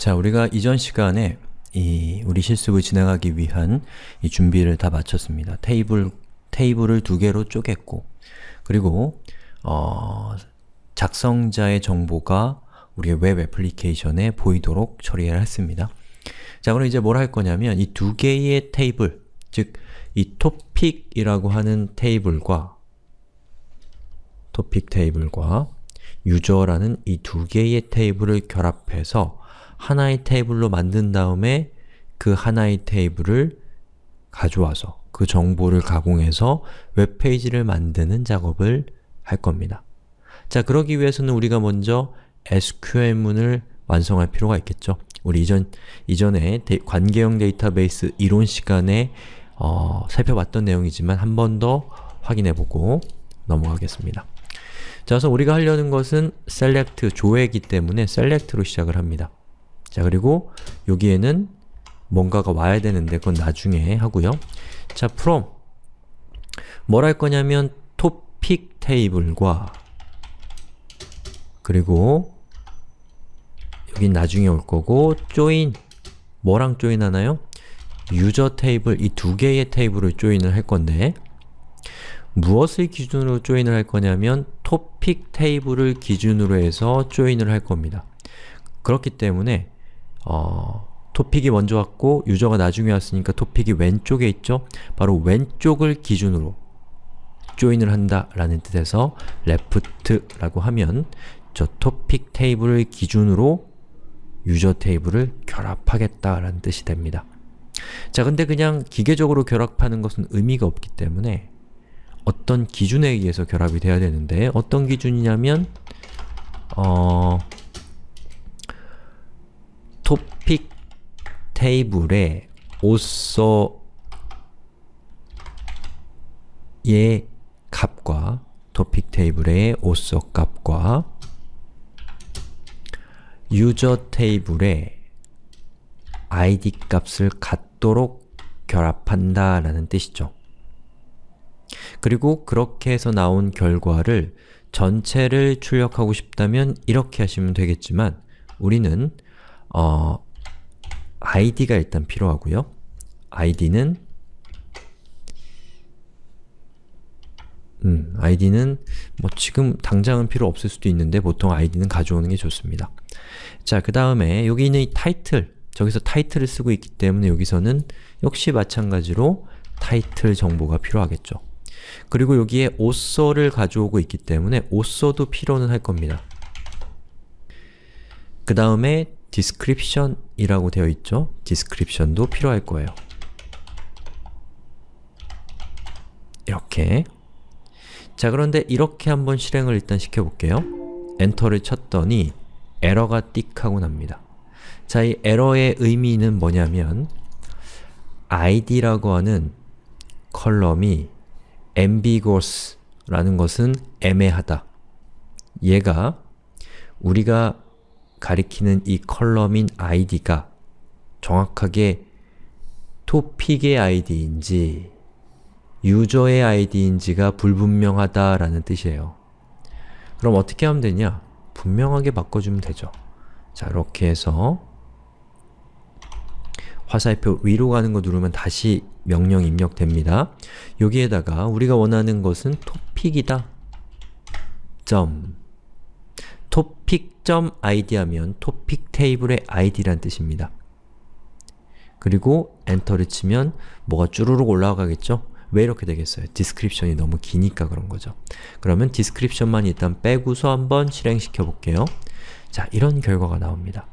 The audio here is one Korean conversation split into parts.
자, 우리가 이전 시간에 이 우리 실습을 진행하기 위한 이 준비를 다 마쳤습니다. 테이블, 테이블을 두 개로 쪼갰고 그리고 어, 작성자의 정보가 우리의 웹 애플리케이션에 보이도록 처리를 했습니다. 자, 그럼 이제 뭘 할 거냐면 이 두 개의 테이블, 즉이 토픽이라고 하는 테이블과 토픽 테이블과 유저라는 이 두 개의 테이블을 결합해서 하나의 테이블로 만든 다음에 그 하나의 테이블을 가져와서 그 정보를 가공해서 웹페이지를 만드는 작업을 할 겁니다. 자, 그러기 위해서는 우리가 먼저 SQL문을 완성할 필요가 있겠죠. 우리 이전, 이전에 데, 관계형 데이터베이스 이론 시간에 어, 살펴봤던 내용이지만 한 번 더 확인해보고 넘어가겠습니다. 자, 그래서 우리가 하려는 것은 select, 조회이기 때문에 select로 시작을 합니다. 자, 그리고 여기에는 뭔가가 와야 되는데 그건 나중에 하고요. 자, from 뭘 할 거냐면 topic 테이블과 그리고 여긴 나중에 올 거고 join 뭐랑 join 하나요? 유저 테이블, 이 두 개의 테이블을 조인을 할 건데 무엇을 기준으로 조인을 할 거냐면 토픽 테이블을 기준으로 해서 조인을 할 겁니다. 그렇기 때문에 어, 토픽이 먼저 왔고 유저가 나중에 왔으니까 토픽이 왼쪽에 있죠? 바로 왼쪽을 기준으로 조인을 한다 라는 뜻에서 left라고 하면 저 토픽 테이블을 기준으로 유저 테이블을 결합하겠다 라는 뜻이 됩니다. 자, 근데 그냥 기계적으로 결합하는 것은 의미가 없기 때문에 어떤 기준에 의해서 결합이 돼야 되는데 어떤 기준이냐면 어... 토픽 테이블에 옷서의 값과 토픽 테이블의 옷서 값과 유저 테이블의 id 값을 같도록 결합한다 라는 뜻이죠. 그리고 그렇게 해서 나온 결과를 전체를 출력하고 싶다면 이렇게 하시면 되겠지만 우리는 어, id가 일단 필요하고요. id는 음, id는 뭐 지금 당장은 필요 없을 수도 있는데 보통 id는 가져오는 게 좋습니다. 자, 그 다음에 여기 있는 이 타이틀, 저기서 타이틀을 쓰고 있기 때문에 여기서는 역시 마찬가지로 타이틀 정보가 필요하겠죠. 그리고 여기에 author를 가져오고 있기 때문에 author도 필요는 할 겁니다. 그 다음에 description 이라고 되어 있죠? description도 필요할 거예요. 이렇게 자 그런데 이렇게 한번 실행을 일단 시켜볼게요. 엔터를 쳤더니 에러가 띡 하고 납니다. 자, 이 에러의 의미는 뭐냐면 id라고 하는 column이 ambiguous 라는 것은 애매하다. 얘가 우리가 가리키는 이 컬럼인 id가 정확하게 토픽의 id인지 유저의 id인지가 불분명하다라는 뜻이에요. 그럼 어떻게 하면 되냐? 분명하게 바꿔주면 되죠. 자, 이렇게 해서 화살표 위로 가는 거 누르면 다시 명령 입력됩니다. 여기에다가 우리가 원하는 것은 토픽이다. 점 topic.id 하면 토픽 테이블의 id란 뜻입니다. 그리고 엔터를 치면 뭐가 쭈루룩 올라가겠죠? 왜 이렇게 되겠어요? description이 너무 기니까 그런 거죠. 그러면 description만 일단 빼고서 한번 실행시켜 볼게요. 자, 이런 결과가 나옵니다.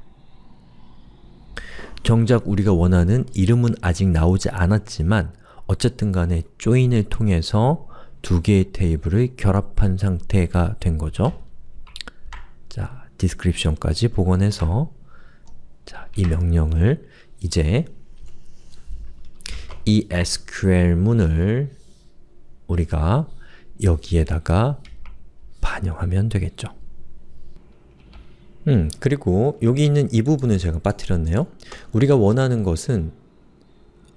정작 우리가 원하는 이름은 아직 나오지 않았지만 어쨌든 간에 join을 통해서 두 개의 테이블을 결합한 상태가 된 거죠. 자, description까지 복원해서 자, 이 명령을 이제 이 SQL문을 우리가 여기에다가 반영하면 되겠죠. 음, 그리고 여기 있는 이 부분을 제가 빠뜨렸네요. 우리가 원하는 것은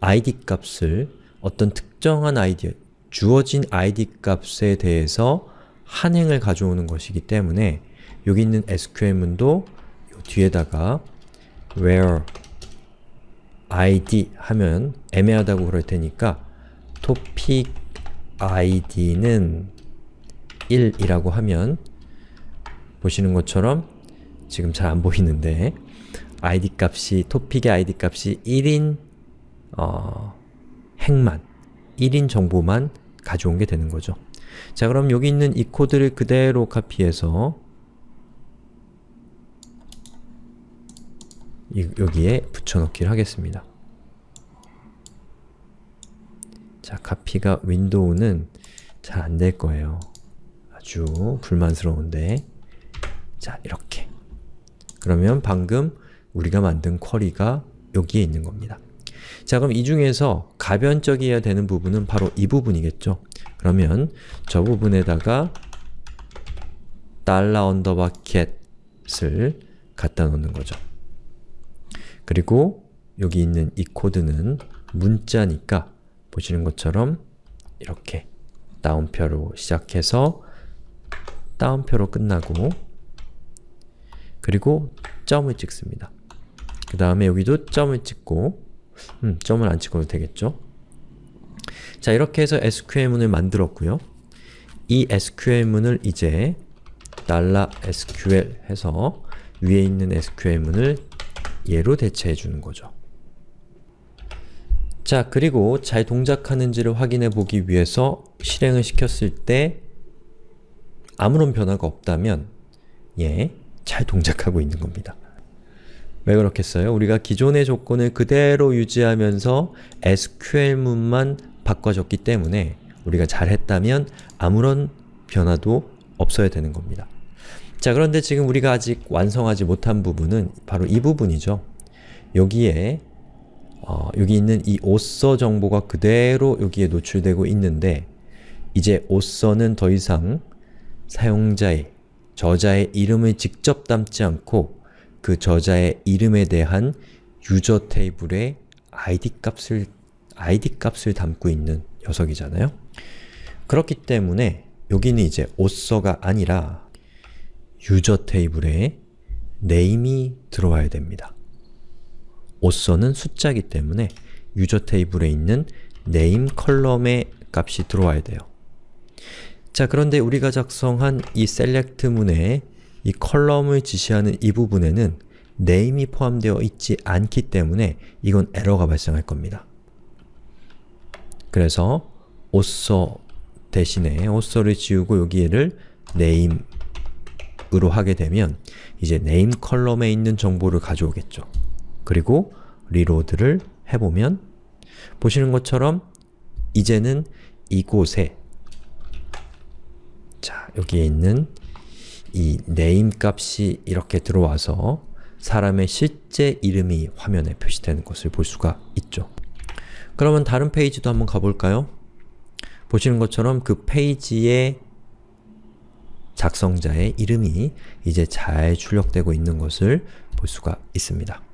id 값을 어떤 특정한 아이디, 주어진 id 값에 대해서 한행을 가져오는 것이기 때문에 여기 있는 SQL문도 뒤에다가 where id 하면 애매하다고 그럴 테니까 topic id는 1이라고 하면 보시는 것처럼 지금 잘 안 보이는데 id 값이, 토픽의 id 값이 1인 어, 행만, 1인 정보만 가져온 게 되는 거죠. 자 그럼 여기 있는 이 코드를 그대로 카피해서 여기에 붙여넣기를 하겠습니다. 자, 카피가 윈도우는 잘 안 될 거예요. 아주 불만스러운데 자, 이렇게 그러면 방금 우리가 만든 query가 여기에 있는 겁니다. 자, 그럼 이 중에서 가변적이어야 되는 부분은 바로 이 부분이겠죠? 그러면 저 부분에다가 달러 underbar GET을 갖다 놓는 거죠. 그리고 여기 있는 이 코드는 문자니까 보시는 것처럼 이렇게 따옴표로 시작해서 다운표로 끝나고 그리고 점을 찍습니다. 그 다음에 여기도 점을 찍고 음, 점을 안 찍어도 되겠죠? 자, 이렇게 해서 SQL문을 만들었고요. 이 SQL문을 이제 $SQL 해서 위에 있는 SQL문을 얘로 대체해 주는 거죠. 자, 그리고 잘 동작하는지를 확인해 보기 위해서 실행을 시켰을 때 아무런 변화가 없다면 예, 잘 동작하고 있는 겁니다. 왜 그렇겠어요? 우리가 기존의 조건을 그대로 유지하면서 SQL문만 바꿔줬기 때문에 우리가 잘했다면 아무런 변화도 없어야 되는 겁니다. 자 그런데 지금 우리가 아직 완성하지 못한 부분은 바로 이 부분이죠. 여기에 어, 여기 있는 이 오서 정보가 그대로 여기에 노출되고 있는데 이제 오서는 더 이상 사용자의, 저자의 이름을 직접 담지 않고 그 저자의 이름에 대한 유저 테이블의 id 값을 id 값을 담고 있는 녀석이잖아요. 그렇기 때문에 여기는 이제 오서가 아니라 유저 테이블에 name이 들어와야 됩니다. 오서는 숫자이기 때문에 user 테이블에 있는 name column의 값이 들어와야 돼요. 자 그런데 우리가 작성한 이 select 문에 이 column을 지시하는 이 부분에는 name이 포함되어 있지 않기 때문에 이건 에러가 발생할 겁니다. 그래서 author 대신에 author를 지우고 여기에를 name 으로 하게 되면 이제 name column에 있는 정보를 가져오겠죠. 그리고 리로드를 해보면 보시는 것처럼 이제는 이곳에 자 여기에 있는 이 name 값이 이렇게 들어와서 사람의 실제 이름이 화면에 표시되는 것을 볼 수가 있죠. 그러면 다른 페이지도 한번 가볼까요? 보시는 것처럼 그 페이지의 작성자의 이름이 이제 잘 출력되고 있는 것을 볼 수가 있습니다.